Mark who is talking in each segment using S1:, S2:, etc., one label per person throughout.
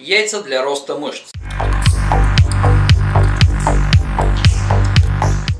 S1: Яйца для роста мышц.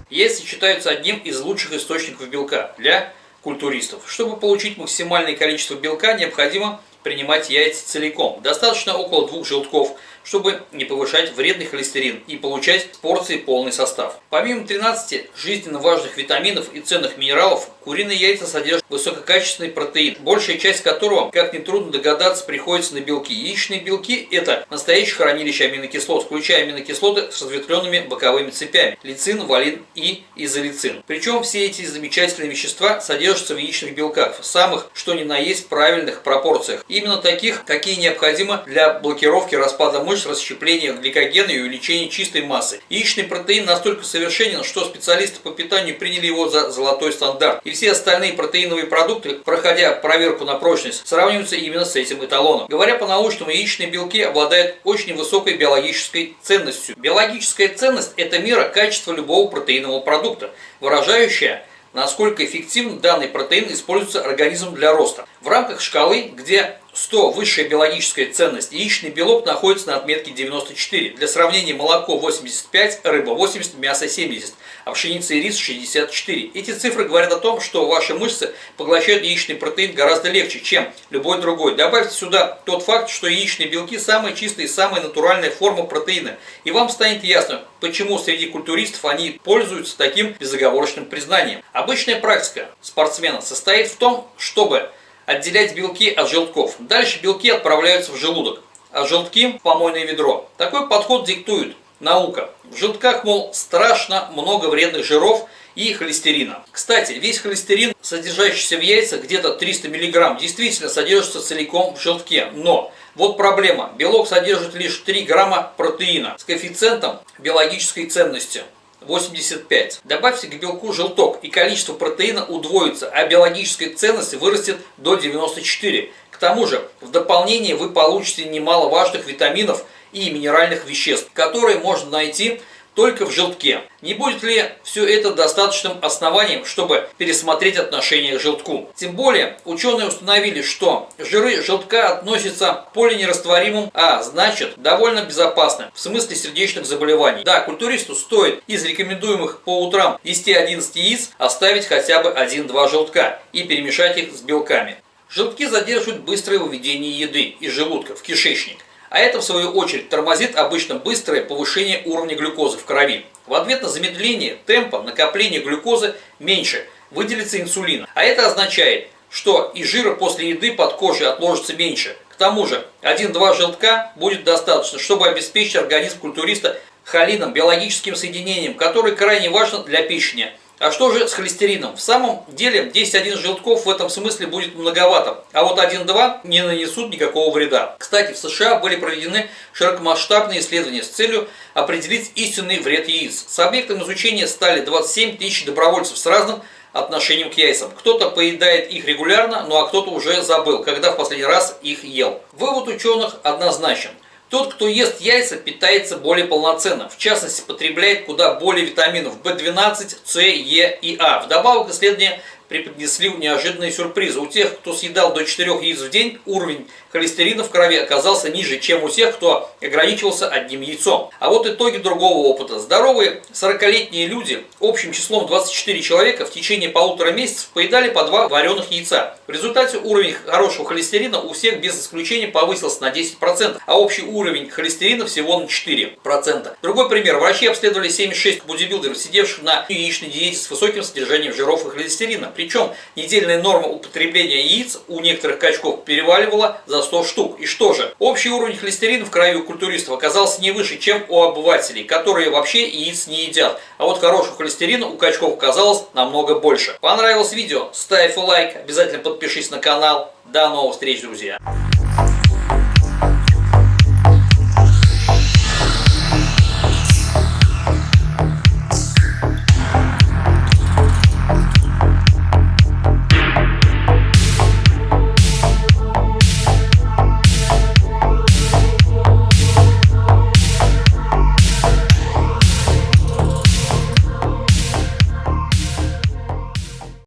S1: Яйца считаются одним из лучших источников белка для культуристов. Чтобы получить максимальное количество белка, необходимо принимать яйца целиком. Достаточно около двух желтков чтобы не повышать вредный холестерин и получать порции полный состав. Помимо 13 жизненно важных витаминов и ценных минералов, куриные яйца содержат высококачественный протеин, большая часть которого, как нетрудно догадаться, приходится на белки. Яичные белки – это настоящее хранилище аминокислот, включая аминокислоты с разветвленными боковыми цепями – лицин, валин и изолицин. Причем все эти замечательные вещества содержатся в яичных белках, в самых, что ни на есть, правильных пропорциях. Именно таких, какие необходимы для блокировки распада мышц мышц, расщепления гликогена и увеличения чистой массы. Яичный протеин настолько совершенен, что специалисты по питанию приняли его за золотой стандарт. И все остальные протеиновые продукты, проходя проверку на прочность, сравниваются именно с этим эталоном. Говоря по-научному, яичные белки обладают очень высокой биологической ценностью. Биологическая ценность – это мера качества любого протеинового продукта, выражающая насколько эффективно данный протеин используется организмом для роста. В рамках шкалы, где 100 высшая биологическая ценность, яичный белок находится на отметке 94. Для сравнения, молоко 85, рыба 80, мясо 70, а пшеница и рис 64. Эти цифры говорят о том, что ваши мышцы поглощают яичный протеин гораздо легче, чем любой другой. Добавьте сюда тот факт, что яичные белки самая чистая и самая натуральная форма протеина. И вам станет ясно, почему среди культуристов они пользуются таким безоговорочным признанием. Обычная практика спортсмена состоит в том, чтобы отделять белки от желтков. Дальше белки отправляются в желудок, а желтки – в помойное ведро. Такой подход диктует наука. В желтках, мол, страшно много вредных жиров и холестерина. Кстати, весь холестерин, содержащийся в яйцах, где-то 300 мг, действительно содержится целиком в желтке. Но вот проблема. Белок содержит лишь 3 грамма протеина с коэффициентом биологической ценности 85. Добавьте к белку желток, и количество протеина удвоится, а биологическая ценность вырастет до 94. К тому же, в дополнение вы получите немало важных витаминов и минеральных веществ, которые можно найти только в желтке. Не будет ли все это достаточным основанием, чтобы пересмотреть отношение к желтку? Тем более, ученые установили, что жиры желтка относятся к полинерастворимым, а значит, довольно безопасны в смысле сердечных заболеваний. Да, культуристу стоит из рекомендуемых по утрам 10-11 яиц оставить хотя бы 1-2 желтка и перемешать их с белками. Желтки задерживают быстрое выведение еды из желудка в кишечник. А это, в свою очередь, тормозит обычно быстрое повышение уровня глюкозы в крови. В ответ на замедление темпа накопления глюкозы меньше, выделится инсулин. А это означает, что и жира после еды под кожей отложится меньше. К тому же, 1-2 желтка будет достаточно, чтобы обеспечить организм культуриста холином, биологическим соединением, который крайне важен для печени – а что же с холестерином? В самом деле 10-1 желтков в этом смысле будет многовато, а вот 1-2 не нанесут никакого вреда. Кстати, в США были проведены широкомасштабные исследования с целью определить истинный вред яиц. С объектом изучения стали 27 тысяч добровольцев с разным отношением к яйцам. Кто-то поедает их регулярно, ну а кто-то уже забыл, когда в последний раз их ел. Вывод ученых однозначен – тот, кто ест яйца, питается более полноценно. В частности, потребляет куда более витаминов В12, С, Е и А. Вдобавок исследования преподнесли неожиданные сюрпризы. У тех, кто съедал до 4 яиц в день, уровень холестерина в крови оказался ниже, чем у тех, кто ограничивался одним яйцом. А вот итоги другого опыта. Здоровые 40-летние люди общим числом 24 человека в течение полутора месяцев поедали по два вареных яйца. В результате уровень хорошего холестерина у всех без исключения повысился на 10%, а общий уровень холестерина всего на 4%. Другой пример. Врачи обследовали 76 бодибилдеров, сидевших на яичной диете с высоким содержанием жиров и холестерина. Причем недельная норма употребления яиц у некоторых качков переваливала за 100 штук. И что же? Общий уровень холестерина в крови культуристов оказался не выше, чем у обывателей, которые вообще яиц не едят. А вот хорошего холестерина у качков оказалось намного больше. Понравилось видео? Ставь лайк, обязательно подпишись на канал. До новых встреч, друзья!